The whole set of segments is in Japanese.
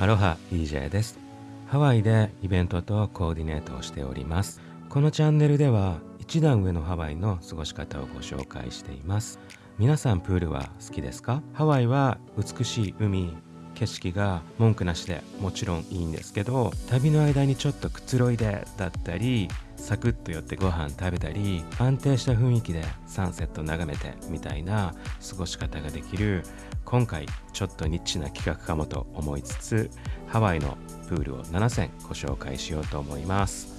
アロハ EJ です。ハワイでイベントとコーディネートをしております。このチャンネルでは一段上のハワイの過ごし方をご紹介しています。皆さんプールは好きですか？ハワイは美しい海景色が文句なしでもちろんいいんですけど旅の間にちょっとくつろいでだったりサクッと寄ってご飯食べたり安定した雰囲気でサンセット眺めてみたいな過ごし方ができる今回ちょっとニッチな企画かもと思いつつハワイのプールを7選ご紹介しようと思います。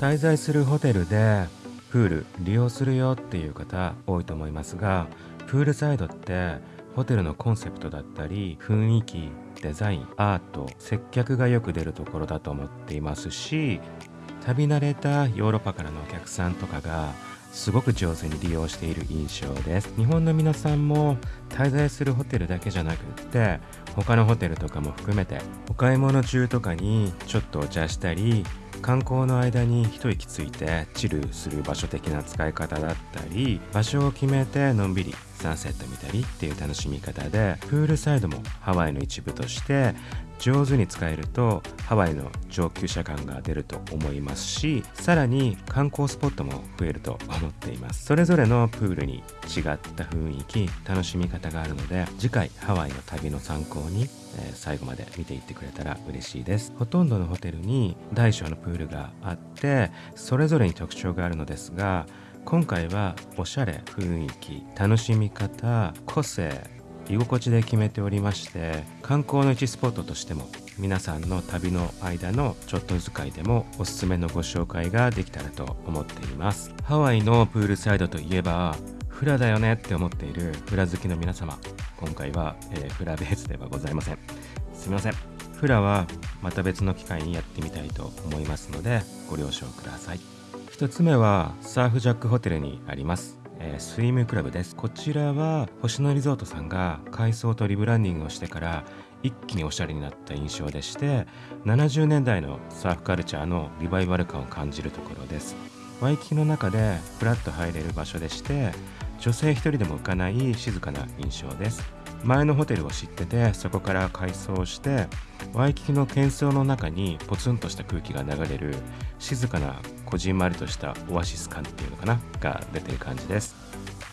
滞在するホテルでプール利用するよっていう方多いと思いますがプールサイドってホテルのコンセプトだったり雰囲気デザインアート接客がよく出るところだと思っていますし旅慣れたヨーロッパからのお客さんとかがすごく上手に利用している印象です。日本の皆さんも滞在するホテルだけじゃなくって他のホテルとかも含めてお買い物中とかにちょっとお茶したり観光の間に一息ついてチルする場所的な使い方だったり場所を決めてのんびりサンセット見たりっていう楽しみ方でプールサイドもハワイの一部として上手に使えるとハワイの上級者感が出ると思いますしさらに観光スポットも増えると思っています。それぞれのプールに違った雰囲気楽しみ方があるので次回ハワイの旅の参考に、えー、最後まで見ていってくれたら嬉しいです。ほとんどのホテルに大小のプールがあってそれぞれに特徴があるのですが今回はおしゃれ雰囲気楽しみ方個性居心地で決めておりまして観光の一スポットとしても皆さんの旅の間のちょっと使いでもおすすめのご紹介ができたらと思っています。ハワイのプールサイドといえばフラだよねって思っているフラ好きの皆様。今回は、えー、フラベースではございません。すみません。フラはまた別の機会にやってみたいと思いますのでご了承ください。1つ目はサーフジャックホテルにあります。えー、スイムクラブです。こちらは星野リゾートさんが改装とリブランディングをしてから一気におしゃれになった印象でして70年代のサーフカルチャーのリバイバル感を感じるところです。ワイキキの中でフラッと入れる場所でして女性一人でも浮かない静かな印象です。前のホテルを知っててそこから改装してワイキキの喧騒の中にポツンとした空気が流れる静かなこじんまりとしたオアシス感っていうのかな？が出てる感じです。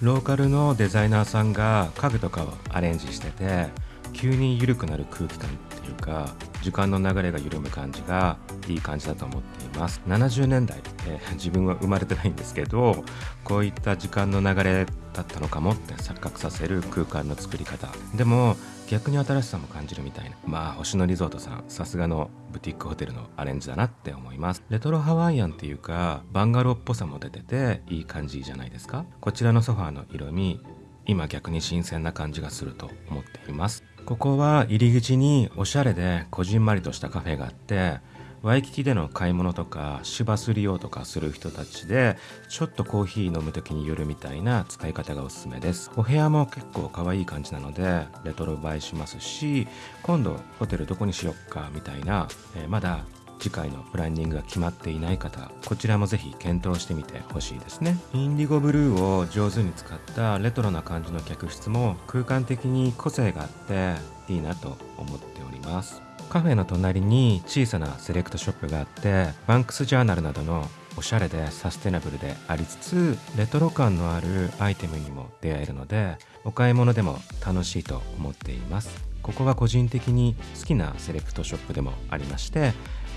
ローカルのデザイナーさんが家具とかをアレンジしてて急に緩くなる空気感っていうか時間の流れが緩む感じがいい感じだと思っています。70年代、えー、自分は生まれてないんですけどこういった時間の流れだったのかもって錯覚させる空間の作り方。でも逆に新しさも感じるみたいな。まあ星野リゾートさんさすがのブティックホテルのアレンジだなって思います。レトロハワイアンっていうかバンガローっぽさも出てていい感じじゃないですか。こちらのソファーの色味今逆に新鮮な感じがすると思っています。ここは入り口におしゃれでこじんまりとしたカフェがあってワイキキでの買い物とか芝すり用とかする人たちでちょっとコーヒー飲む時に寄るみたいな使い方がおすすめです。お部屋も結構可愛い感じなのでレトロ映えしますし今度ホテルどこにしよっかみたいな、えー、まだ次回のプランニングが決まっていない方こちらもぜひ検討してみてほしいですね。インディゴブルーを上手に使ったレトロな感じの客室も空間的に個性があっていいなと思っております。カフェの隣に小さなセレクトショップがあってバンクスジャーナルなどのおしゃれでサステナブルでありつつレトロ感のあるアイテムにも出会えるのでお買い物でも楽しいと思っています。ここは個人的に好きなセレクトショップでもありまして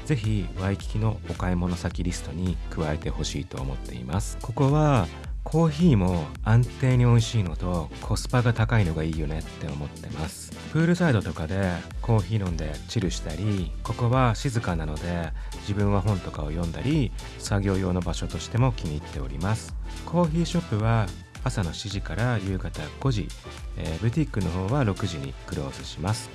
ぜひワイキキのお買い物先リストに加えてほしいと思っています。ここはコーヒーも安定に美味しいのとコスパが高いのがいいよねって思ってます。プールサイドとかでコーヒー飲んでチルしたりここは静かなので自分は本とかを読んだり作業用の場所としても気に入っております。コーヒーショップは朝の7時から夕方5時、えー、ブティックの方は6時にクローズします。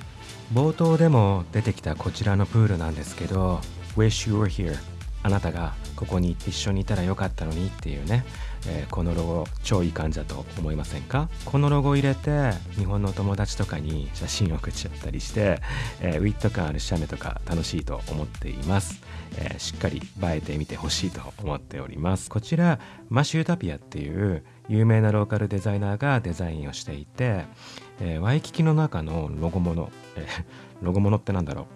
冒頭でも出てきたこちらのプールなんですけど Wish you were here あなたがここに一緒にいたらよかったのにっていうね、えー、このロゴ超いい感じだと思いませんか？このロゴ入れて日本の友達とかに写真送っちゃったりして、えー、ウィット感ある写メとか楽しいと思っています、えー、しっかり映えてみてほしいと思っております。こちらマシュータピアっていう有名なローカルデザイナーがデザインをしていて、えー、ワイキキの中のロゴもの、えー、ロゴものってなんだろう。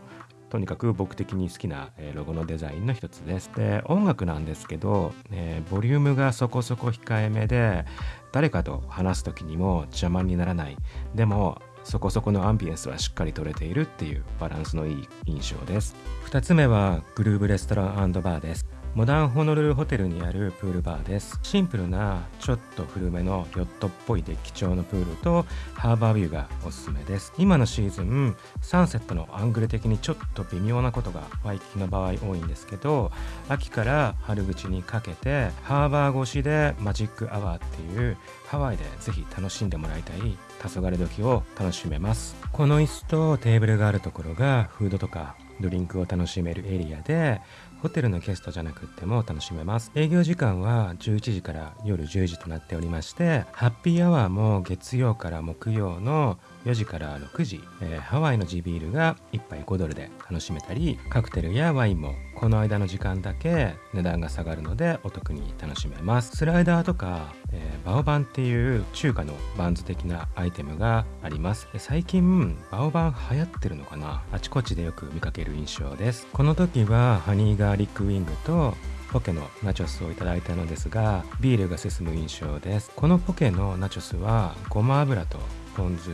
とにかく僕的に好きな、えロゴのデザインの一つです。で音楽なんですけど、えー、ボリュームがそこそこ控えめで誰かと話す時にも邪魔にならない。でもそこそこのアンビエンスはしっかり取れているっていうバランスのいい印象です。2つ目はグルーブレストランバーです。モダンホノルルホテルにあるプールバーです。シンプルなちょっと古めのヨットっぽいデッキ調のプールとハーバービューがおすすめです。今のシーズンサンセットのアングル的にちょっと微妙なことがワイキキの場合多いんですけど秋から春口にかけてハーバー越しでマジックアワーっていうハワイでぜひ楽しんでもらいたい黄昏時を楽しめます。この椅子とテーブルがあるところがフードとかドリンクを楽しめるエリアでホテルのゲストじゃなくても楽しめます。営業時間は11時から夜10時となっておりましてハッピーアワーも月曜から木曜の4時から6時、えー、ハワイの地ビールが1杯5ドルで楽しめたりカクテルやワインもこの間の時間だけ値段が下がるのでお得に楽しめます。スライダーとか、えー、バオバンっていう中華のバンズ的なアイテムがあります。最近バオバン流行ってるのかな？あちこちでよく見かける印象です。この時はハニーガーリックウィングとポケのナチョスをいただいたのですがビールが進む印象です。このポケのナチョスはごま油とポン酢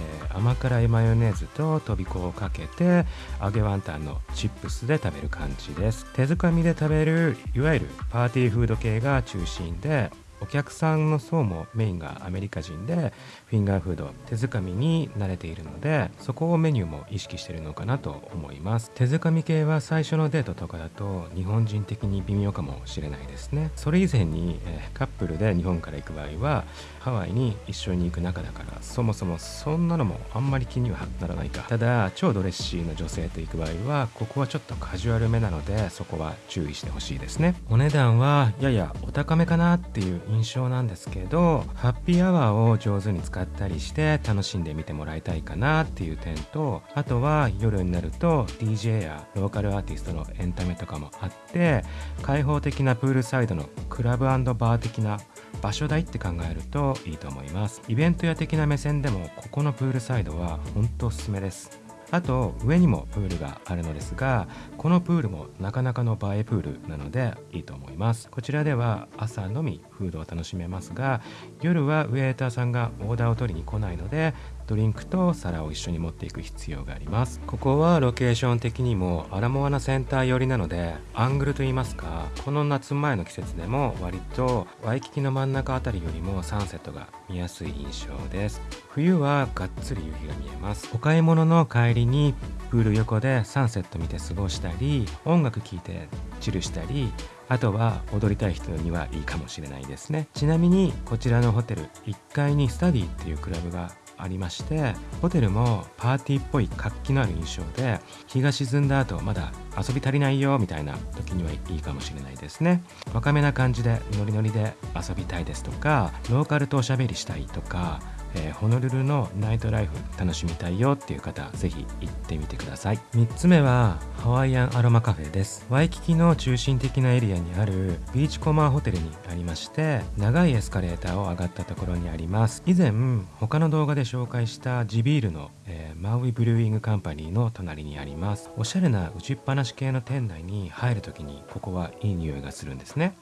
えー、甘辛いマヨネーズととびこをかけて揚げワンタンのチップスで食べる感じです。手づかみで食べるいわゆるパーティーフード系が中心でお客さんの層もメインがアメリカ人でフィンガーフード手づかみに慣れているのでそこをメニューも意識してるのかなと思います。手づかみ系は最初のデートとかだと日本人的に微妙かもしれないですね。それ以前に、えー、カップルで日本から行く場合はハワイに一緒に行く仲だからそもそもそんなのもあんまり気にはならないか。ただ超ドレッシーな女性と行く場合はここはちょっとカジュアルめなのでそこは注意してほしいですね。お値段はややお高めかなっていう印象なんですけどハッピーアワーを上手に使ったりして楽しんでみてもらいたいかなっていう点とあとは夜になると DJ やローカルアーティストのエンタメとかもあって開放的なプールサイドのクラブバー的な場所代って考えるといいと思います。イベント屋的な目線でもここのプールサイドは本当おすすめです。あと上にもプールがあるのですがこのプールもなかなかの映えプールなのでいいと思います。こちらでは朝のみフードを楽しめますが夜はウェーターさんがオーダーを取りに来ないのでドリンクと皿を一緒に持っていく必要があります。ここはロケーション的にもアラモアナセンター寄りなのでアングルといいますかこの夏前の季節でも割とワイキキの真ん中あたりよりもサンセットが見やすい印象です。冬はがっつり夕日が見えます。お買い物の帰りにプール横でサンセット見て過ごしたり音楽聴いてチルしたりあとは踊りたい人にはいいかもしれないですね。ちなみにこちらのホテル1階にスタディっていうクラブがありましてホテルもパーティーっぽい活気のある印象で日が沈んだ後まだ遊び足りないよみたいな時にはいいかもしれないですね。若めな感じでノリノリで遊びたいですとかローカルとおしゃべりしたいとかえー、ホノルルのナイトライフ楽しみたいよっていう方ぜひ行ってみてください。3つ目はハワイアンアロマカフェです。ワイキキの中心的なエリアにあるビーチコマーホテルにありまして長いエスカレーターを上がったところにあります。以前他の動画で紹介した地ビールの、えー、マウイブルーイングカンパニーの隣にあります。おしゃれな打ちっぱなし系の店内に入るときにここはいい匂いがするんですね。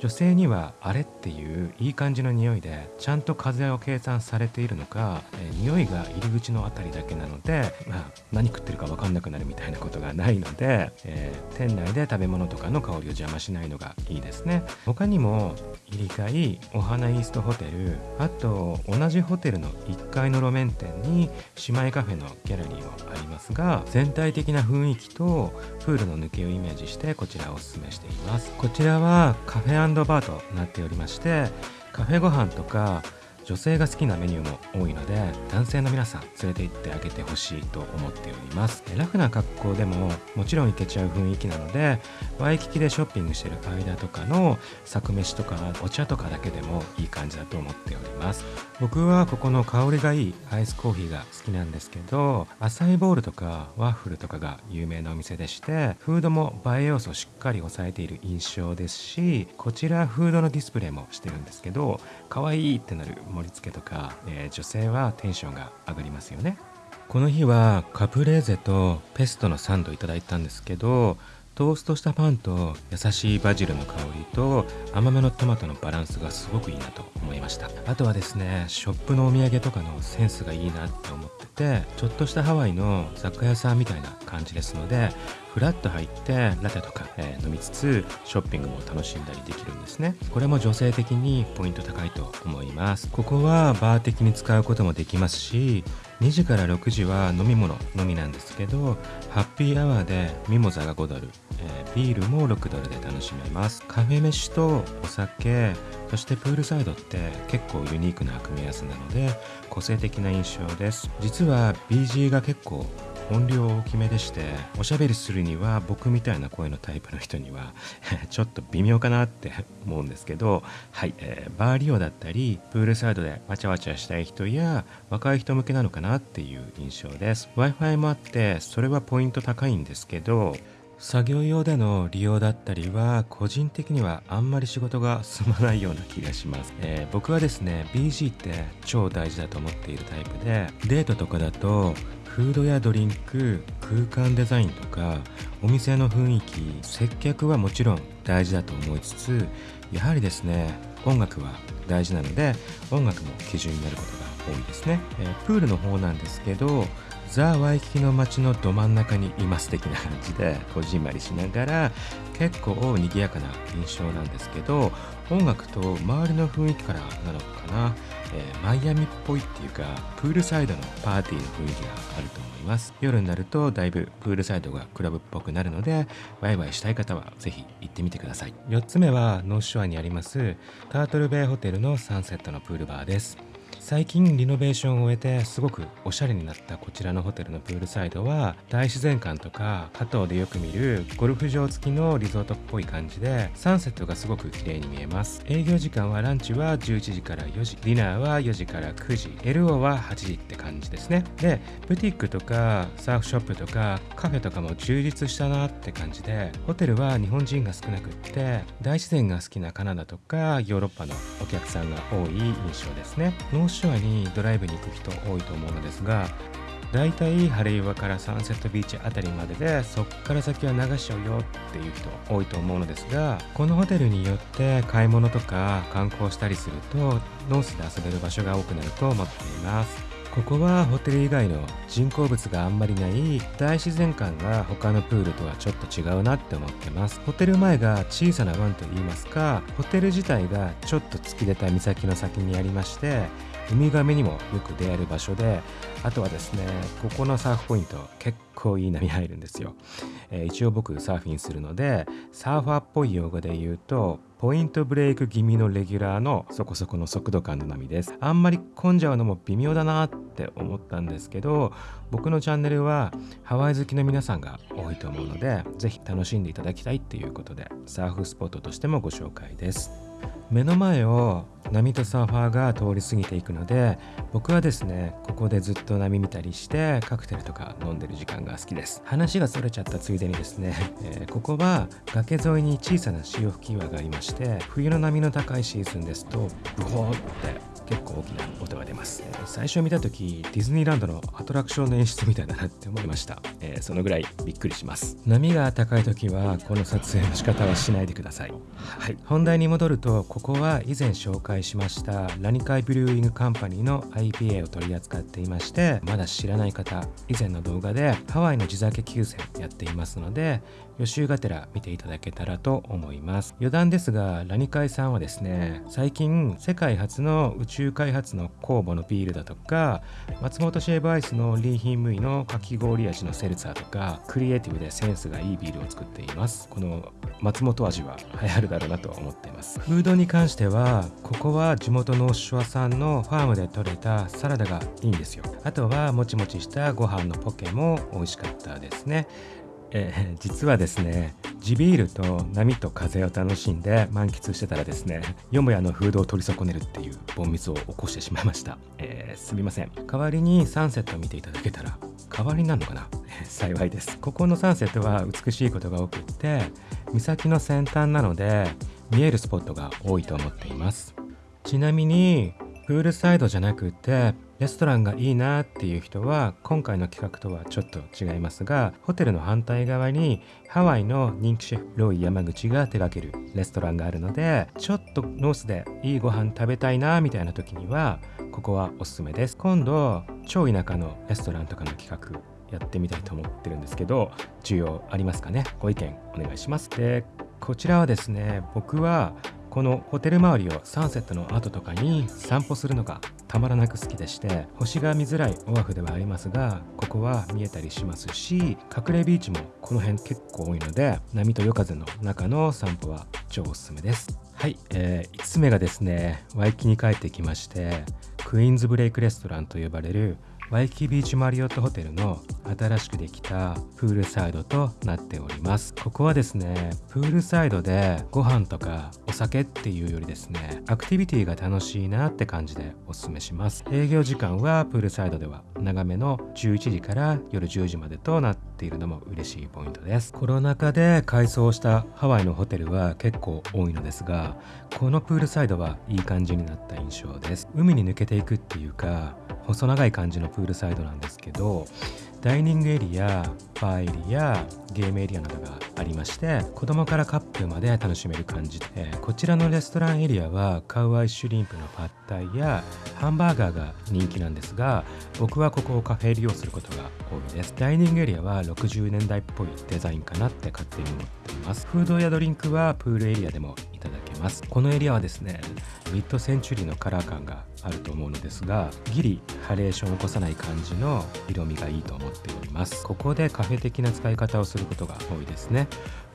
女性にはあれっていういい感じの匂いでちゃんと風を計算されているのか、えー、匂いが入り口の辺りだけなので、まあ、何食ってるか分かんなくなるみたいなことがないので、えー、店内で食べ物とかの香りを邪魔しないのがいいですね。他にも入り会お花イーストホテルあと同じホテルの1階の路面店に姉妹カフェのギャラリーもありますが全体的な雰囲気とプールの抜けをイメージしてこちらをおすすめしています。こちらはカフェバーとなっておりましてカフェご飯とか女性が好きなメニューも多いので男性の皆さん連れて行ってあげてほしいと思っております。ラフな格好でももちろん行けちゃう雰囲気なのでワイキキでショッピングしてる間とかの作飯とかお茶とかだけでもいい感じだと思っております。僕はここの香りがいいアイスコーヒーが好きなんですけどアイボールとかワッフルとかが有名なお店でしてフードも映え要素をしっかり抑えている印象ですしこちらフードのディスプレイもしてるんですけど可愛いってなる盛り付けとか、えー、女性はテンションが上がりますよね。この日はカプレーゼとペストのサンドいただいたんですけどトーストしたパンと優しいバジルの香りと甘めのトマトのバランスがすごくいいなと思いました。あとはですねショップのお土産とかのセンスがいいなって思っててちょっとしたハワイの雑貨屋さんみたいな感じですのでフラッと入ってラテとか、えー、飲みつつショッピングも楽しんだりできるんですね。これも女性的にポイント高いと思います。ここはバー的に使うこともできますし2時から6時は飲み物のみなんですけどハッピーアワーでミモザが5ドル、えー、ビールも6ドルで楽しめます。カフェ飯とお酒そしてプールサイドって結構ユニークな組み合わせなので個性的な印象です。実は BG が結構音量大きめでしておしゃべりするには僕みたいな声のタイプの人には ちょっと微妙かなって思うんですけどはい、えー、バー利用だったりプールサイドでわちゃわちゃしたい人や若い人向けなのかなっていう印象です。Wi-Fi もあってそれはポイント高いんですけど作業用での利用だったりは個人的にはあんまり仕事が進まないような気がします、えー、僕はですね BG って超大事だと思っているタイプでデートとかだとフードやドリンク空間デザインとかお店の雰囲気接客はもちろん大事だと思いつつやはりですね音楽は大事なので音楽も基準になることが多いですね、えー、プールの方なんですけどザ・ワイキキの街のど真ん中にいます的な感じでこじんまりしながら結構賑やかな印象なんですけど音楽と周りの雰囲気からなのかな、えー、マイアミっぽいっていうかプールサイドのパーティーの雰囲気があると思います。夜になるとだいぶプールサイドがクラブっぽくなるのでワイワイしたい方はぜひ行ってみてください。4つ目はノースショアにありますタートルベイホテルのサンセットのプールバーです。最近リノベーションを終えてすごくおしゃれになったこちらのホテルのプールサイドは大自然感とか加藤でよく見るゴルフ場付きのリゾートっぽい感じでサンセットがすごく綺麗に見えます。営業時間はランチは11時から4時ディナーは4時から9時 LO は8時って感じですね。でブティックとかサーフショップとかカフェとかも充実したなって感じでホテルは日本人が少なくって大自然が好きなカナダとかヨーロッパのお客さんが多い印象ですね。ショアにドライブに行く人多いと思うのですがだいたいハレイワからサンセットビーチあたりまででそっから先は流しちゃうよっていう人多いと思うのですがこのホテルによって買い物とか観光したりするとノースで遊べる場所が多くなると思っています。ここはホテル以外の人工物があんまりない大自然感が他のプールとはちょっと違うなって思ってます。ホテル前が小さな湾といいますかホテル自体がちょっと突き出た岬の先にありましてウミガメにもよく出会える場所であとはですねここのサーフポイント結構いい波入るんですよ、えー、一応僕サーフィンするのでサーファーっぽい用語で言うとポイントブレイク気味のレギュラーのそこそこの速度感の波です。あんまり混んじゃうのも微妙だなって思ったんですけど僕のチャンネルはハワイ好きの皆さんが多いと思うので是非楽しんでいただきたいっていうことでサーフスポットとしてもご紹介です。目の前を波とサーファーが通り過ぎていくので僕はですねここでずっと波見たりしてカクテルとか飲んでる時間が好きです。話がそれちゃったついでにですね、えー、ここは崖沿いに小さな潮吹き岩がありまして冬の波の高いシーズンですとブホーって結構大きな音が出ます、えー、最初見た時ディズニーランドのアトラクションの演出みたいだなって思いました、えー、そのぐらいびっくりします。波が高い時はこの撮影の仕方はしないでください。はい。本題に戻るとここは以前紹介しましたラニカイブリューイングカンパニーの IPA を取り扱っていましてまだ知らない方以前の動画でハワイの地酒9選やっていますので予習がてら見ていただけたらと思います。余談ですがラニカイさんはですね最近世界初の宇宙開発の酵母のビールだとか松本シェーブアイスのリーヒンムイのかき氷味のセルツァーとかクリエイティブでセンスがいいビールを作っています。この松本味は流行るだろうなと思っています。フードに関してはここは地元のシュワさんのファームで採れたサラダがいいんですよ。あとはもちもちしたご飯のポケも美味しかったですね。えー、実はですね地ビールと波と風を楽しんで満喫してたらですねよもやのフードを取り損ねるっていうボンミスを起こしてしまいました、えー、すみません。代わりにサンセットを見ていただけたら代わりになるのかな、幸いです。ここのサンセットは美しいことが多くって岬の先端なので見えるスポットが多いと思っています。ちなみにプールサイドじゃなくてレストランがいいなっていう人は今回の企画とはちょっと違いますがホテルの反対側にハワイの人気シェフロイ山口が手掛けるレストランがあるのでちょっとノースでいいご飯食べたいなみたいな時にはここはおすすめです。今度超田舎のレストランとかの企画やってみたいと思ってるんですけど需要ありますかね？ご意見お願いします。でこちらはですね僕はこのホテル周りをサンセットの後とかに散歩するのがたまらなく好きでして星が見づらいオアフではありますがここは見えたりしますし隠れビーチもこの辺結構多いので波と夜風の中の散歩は超おすすめです。はい、えー、5つ目がですねワイキに帰ってきましてクイーンズブレイクレストランと呼ばれるワイキビーチマリオットホテルの新しくできたプールサイドとなっております。ここはですねプールサイドでご飯とかお酒っていうよりですねアクティビティが楽しいなって感じでおすすめします。営業時間はプールサイドでは長めの11時から夜10時までとなってているのも嬉しいポイントです。コロナ禍で改装したハワイのホテルは結構多いのですがこのプールサイドはいい感じになった印象です。海に抜けていくっていうか細長い感じのプールサイドなんですけどダイニングエリアバーエリアゲームエリアなどがありまして子供からカップルまで楽しめる感じでこちらのレストランエリアはカウアイシュリンプのパッタイやハンバーガーが人気なんですが僕はここをカフェ利用することが多いです。ダイニングエリアは60年代っぽいデザインかなって勝手に思っています。フードやドリンクはプールエリアでもいただけます。このエリアはですねミッドセンチュリーのカラー感があると思うのですがギリハレーションを起こさない感じの色味がいいと思っております。ここでカフェ的な使い方をすることが多いですね。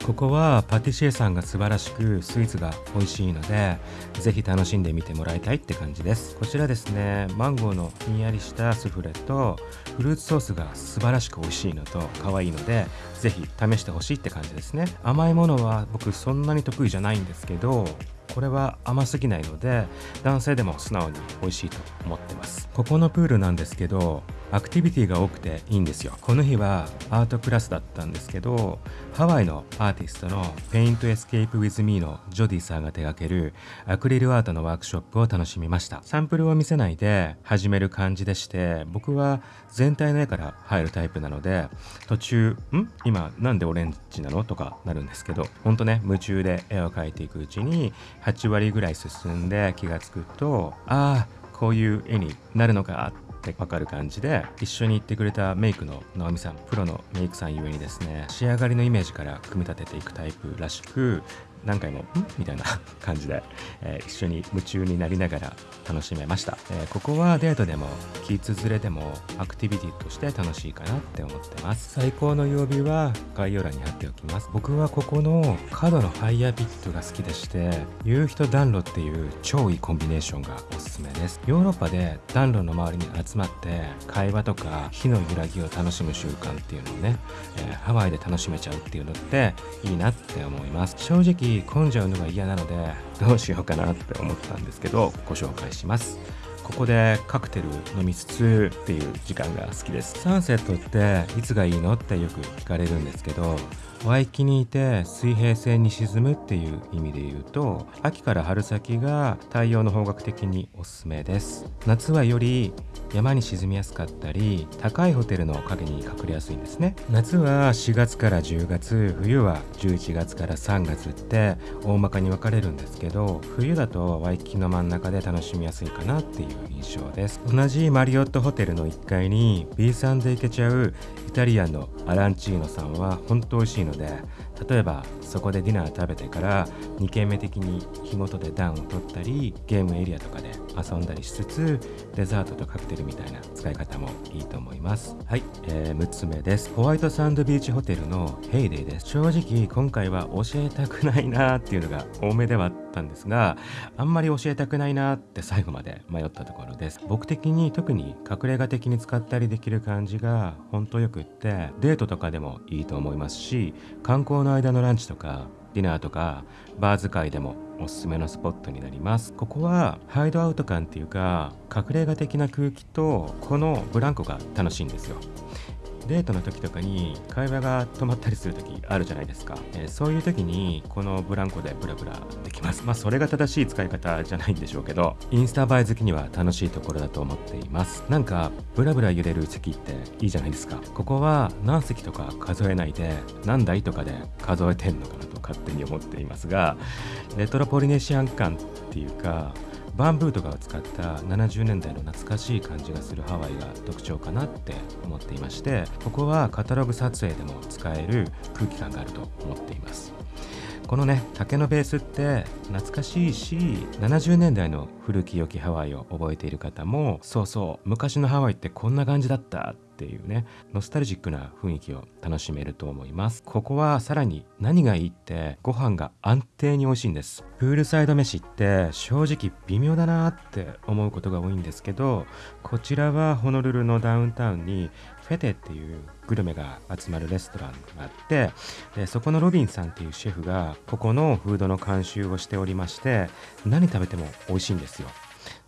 ここはパティシエさんが素晴らしくスイーツが美味しいのでぜひ楽しんでみてもらいたいって感じです。こちらですねマンゴーのひんやりしたスフレとフルーツソースが素晴らしく美味しいのと可愛いのでぜひ試してほしいって感じですね。甘いものは僕そんなに得意じゃないんですけどこれは甘すぎないので男性でも素直に美味しいと思ってます。ここのプールなんですけどアクティビティが多くていいんですよ。この日はアートクラスだったんですけどハワイのアーティストの Paint Escape with Me のジョディさんが手掛けるアクリルアートのワークショップを楽しみました。サンプルを見せないで始める感じでして僕は全体の絵から入るタイプなので途中「ん？今なんでオレンジなの?」とかなるんですけどほんとね夢中で絵を描いていくうちに8割ぐらい進んで気がつくとああこういう絵になるのかってわかる感じで一緒に行ってくれたメイクの直美さんプロのメイクさんゆえにですね仕上がりのイメージから組み立てていくタイプらしく何回も「ん?」みたいな 感じで、えー、一緒に夢中になりながら楽しめました、えー、ここはデートでもキッズ連れでもアクティビティとして楽しいかなって思ってます。最高の曜日は概要欄に貼っておきます。僕はここの角のファイヤーピットが好きでして夕日と暖炉っていう超いいコンビネーションがおすすめです。ヨーロッパで暖炉の周りに集まって会話とか火の揺らぎを楽しむ習慣っていうのをね、えー、ハワイで楽しめちゃうっていうのっていいなって思います。正直混んじゃうのが嫌なのでどうしようかなって思ったんですけどご紹介します。ここでカクテル飲みつつっていう時間が好きです。サンセットっていつがいいのってよく聞かれるんですけどワイキにいて水平線に沈むっていう意味で言うと秋から春先が太陽の方角的におすすめです。夏はより山に沈みやすかったり高いホテルの影に隠れやすいんですね。夏は4月から10月冬は11月から3月って大まかに分かれるんですけど冬だとワイキキの真ん中で楽しみやすいかなっていう印象です。同じマリオットホテルの1階に B さんで行けちゃうイタリアンのアランチーノさんは本当美味しいので例えばそこでディナー食べてから2軒目的に火元で暖を取ったりゲームエリアとかで遊んだりしつつデザートとカクテルみたいな使い方もいいと思います。はい、えー、6つ目です。ホワイトサンドビーチホテルのヘイデイです。正直今回は教えたくないなっていうのが多めではあったんですがあんまり教えたくないなって最後まで迷ったところです。僕的に特に隠れ家的に使ったりできる感じが本当よくってデートとかでもいいと思いますし観光の間のランチとかディナーとかバー使いでもおすすめのスポットになります。ここはハイドアウト感っていうか隠れ家的な空気とこのブランコが楽しいんですよ。デートの時とかに会話が止まったりする時あるじゃないですか、えー、そういう時にこのブランコでブラブラできます。まあそれが正しい使い方じゃないんでしょうけどインスタ映え好きには楽しいところだと思っています。なんかブラブラ揺れる席っていいじゃないですか。ここは何席とか数えないで何台とかで数えてんのかなと勝手に思っていますがレトロポリネシアン感っていうかバンブーとかを使った70年代の懐かしい感じがするハワイが特徴かなって思っていましてここはカタログ撮影でも使える空気感があると思っていますこのね竹のベースって懐かしいし70年代の古き良きハワイを覚えている方もそうそう昔のハワイってこんな感じだったっていうねノスタルジックな雰囲気を楽しめると思います。ここはさらに何がいいってご飯が安定に美味しいんです。プールサイド飯って正直微妙だなって思うことが多いんですけどこちらはホノルルのダウンタウンにフェテっていうグルメが集まるレストランがあってでそこのロビンさんっていうシェフがここのフードの監修をしておりまして何食べても美味しいんですよ。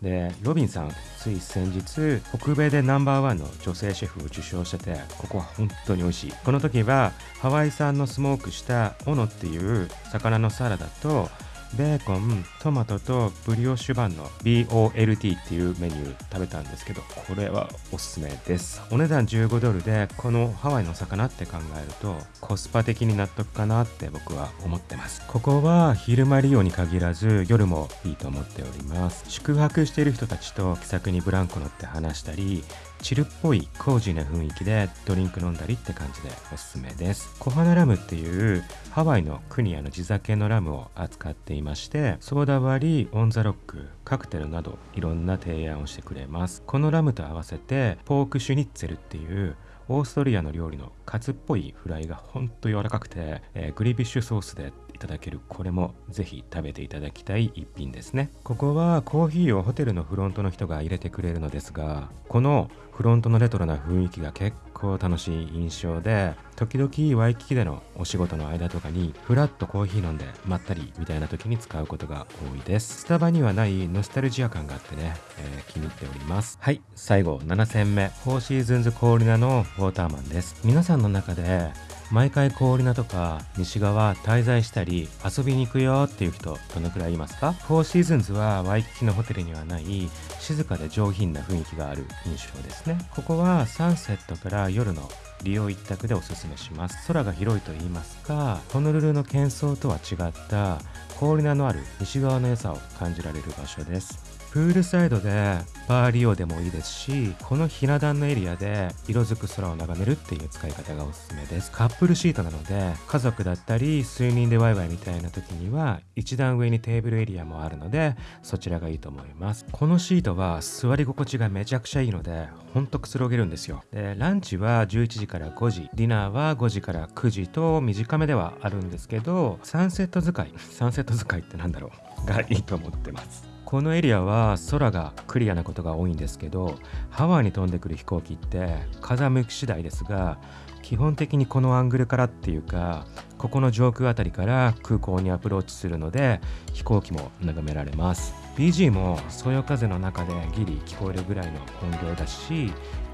でロビンさんつい先日北米でナンバーワンの女性シェフを受賞しててここは本当に美味しい。この時はハワイ産のスモークしたオノっていう魚のサラダとベーコントマトとブリオッシュバンの BOLT っていうメニュー食べたんですけどこれはおすすめです。お値段15ドルでこのハワイの魚って考えるとコスパ的に納得かなって僕は思ってます。ここは昼間利用に限らず夜もいいと思っております。宿泊している人たちと気さくにブランコ乗って話したりchill っぽい cozy な雰囲気でドリンク飲んだりって感じでおすすめです。コハナラムっていうハワイのクニアの地酒のラムを扱っていましてソーダ割りオンザロックカクテルなどいろんな提案をしてくれます。このラムと合わせてポークシュニッツェルっていうオーストリアの料理のカツっぽいフライがほんと柔らかくて、えー、グリビッシュソースでいただける。これもぜひ食べていただきたい一品ですね。ここはコーヒーをホテルのフロントの人が入れてくれるのですがこのフロントのレトロな雰囲気が結構楽しい印象で時々ワイキキでのお仕事の間とかにフラッとコーヒー飲んでまったりみたいな時に使うことが多いです。スタバにはないノスタルジア感があってね、えー、気に入っております。はい最後7選目。フォーシーズンズコオリナのウォーターマンです。皆さんの中で毎回コオリナとか西側滞在したり遊びに行くよっていう人どのくらいいますか？フォーシーズンズはワイキキのホテルにはない静かで上品な雰囲気がある印象ですね。ここはサンセットから夜の利用一択でおすすめします。空が広いと言いますかホノルルの喧騒とは違った氷名のある西側の良さを感じられる場所です。プールサイドでバー利用でもいいですしこのひな壇のエリアで色づく空を眺めるっていう使い方がおすすめです。カップルシートなので家族だったり数人でワイワイみたいな時には一段上にテーブルエリアもあるのでそちらがいいと思います。このシートは座り心地がめちゃくちゃいいのでほんとくつろげるんですよでランチは11時から5時ディナーは5時から9時と短めではあるんですけどサンセット使いサンセット使いってなんだろう？がいいと思ってます。このエリアは空がクリアなことが多いんですけどハワイに飛んでくる飛行機って風向き次第ですが基本的にこのアングルからっていうかここの上空あたりから空港にアプローチするので飛行機も眺められます。BG もそよ風の中でギリ聞こえるぐらいの音量だし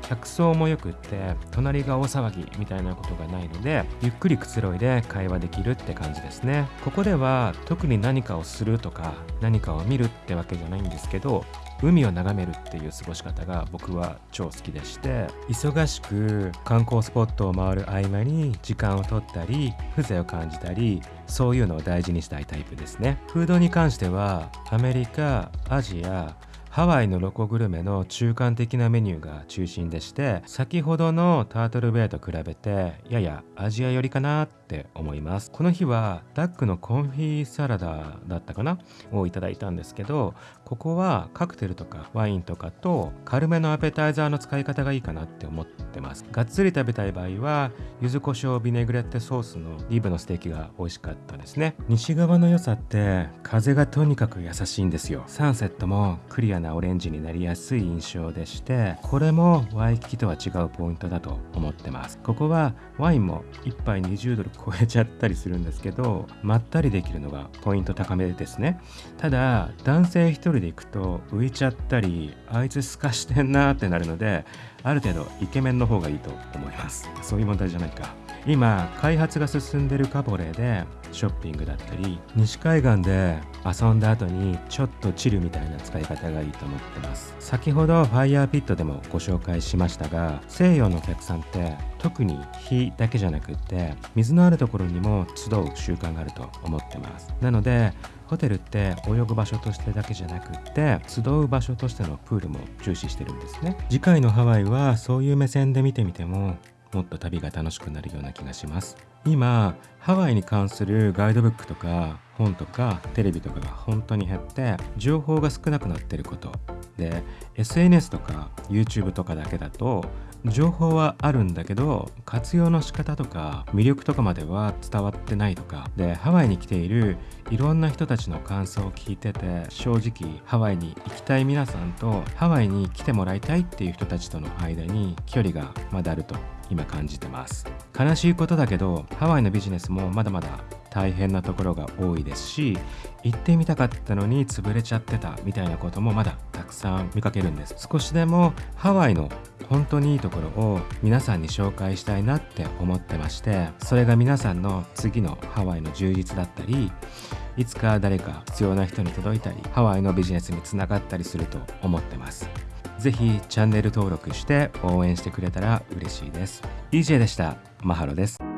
客層もよくって隣が大騒ぎみたいなことがないのでゆっくりくつろいで会話できるって感じですね。ここでは特に何かをするとか何かを見るってわけじゃないんですけど海を眺めるっていう過ごし方が僕は超好きでして忙しく観光スポットを回る合間に時間を取ったり風情を感じたりそういうのを大事にしたいタイプですね。フードに関してはアメリカアジアハワイのロコグルメの中間的なメニューが中心でして先ほどのタートルベイと比べてややアジア寄りかなってって思います。この日はダックのコンフィサラダだったかな？をいただいたんですけどここはカクテルとかワインとかと軽めのアペタイザーの使い方がいいかなって思ってます。がっつり食べたい場合は柚子胡椒ビネグレッテソースのリブのステーキが美味しかったですね。西側の良さって風がとにかく優しいんですよ。サンセットもクリアなオレンジになりやすい印象でしてこれもワイキキとは違うポイントだと思ってます。ここはワインも1杯20ドル超えちゃったりするんですけどまったりできるのがポイント高めですね。ただ男性一人で行くと浮いちゃったりあいつ透かしてんなってなるのである程度イケメンの方がいいと思います。そういう問題じゃないか。今開発が進んでるカボレーでショッピングだったり西海岸で遊んだ後にちょっとチルみたいな使い方がいいと思ってます。先ほどファイヤーピットでもご紹介しましたが西洋のお客さんって特に火だけじゃなくって水のあるところにも集う習慣があると思ってます。なのでホテルって泳ぐ場所としてだけじゃなくって集う場所としてのプールも重視してるんですね。次回のハワイはそういう目線で見てみてももっと旅が楽しくなるような気がします。今ハワイに関するガイドブックとか本とかテレビとかが本当に減って情報が少なくなってること。で SNS とか YouTube とかだけだと情報はあるんだけど活用の仕方とか魅力とかまでは伝わってないとか。でハワイに来ているいろんな人たちの感想を聞いてて正直ハワイに行きたい皆さんとハワイに来てもらいたいっていう人たちとの間に距離がまだあると今感じてます。悲しいことだけどハワイのビジネスもまだまだ大変なところが多いですし行ってみたかったのに潰れちゃってたみたいなこともまだたくさん見かけるんです。少しでもハワイの本当にいいところを皆さんに紹介したいなって思ってましてそれが皆さんの次のハワイの充実だったりいつか誰か必要な人に届いたりハワイのビジネスにつながったりすると思ってます。ぜひチャンネル登録して応援してくれたら嬉しいです。DJ でした。マハロです。